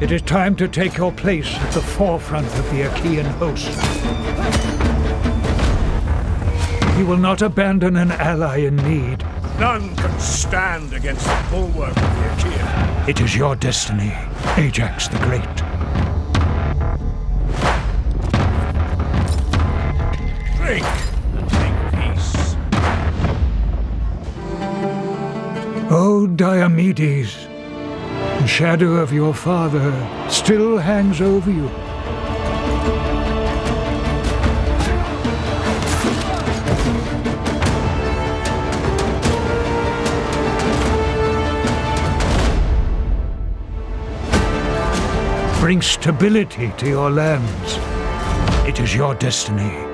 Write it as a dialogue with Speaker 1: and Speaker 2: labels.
Speaker 1: It is time to take your place at the forefront of the Achaean host. You will not abandon an ally in need.
Speaker 2: None can stand against the bulwark of the Achaean.
Speaker 1: It is your destiny, Ajax the Great.
Speaker 2: Drink and make peace.
Speaker 1: O Diomedes, shadow of your father still hangs over you. Bring stability to your lands. It is your destiny.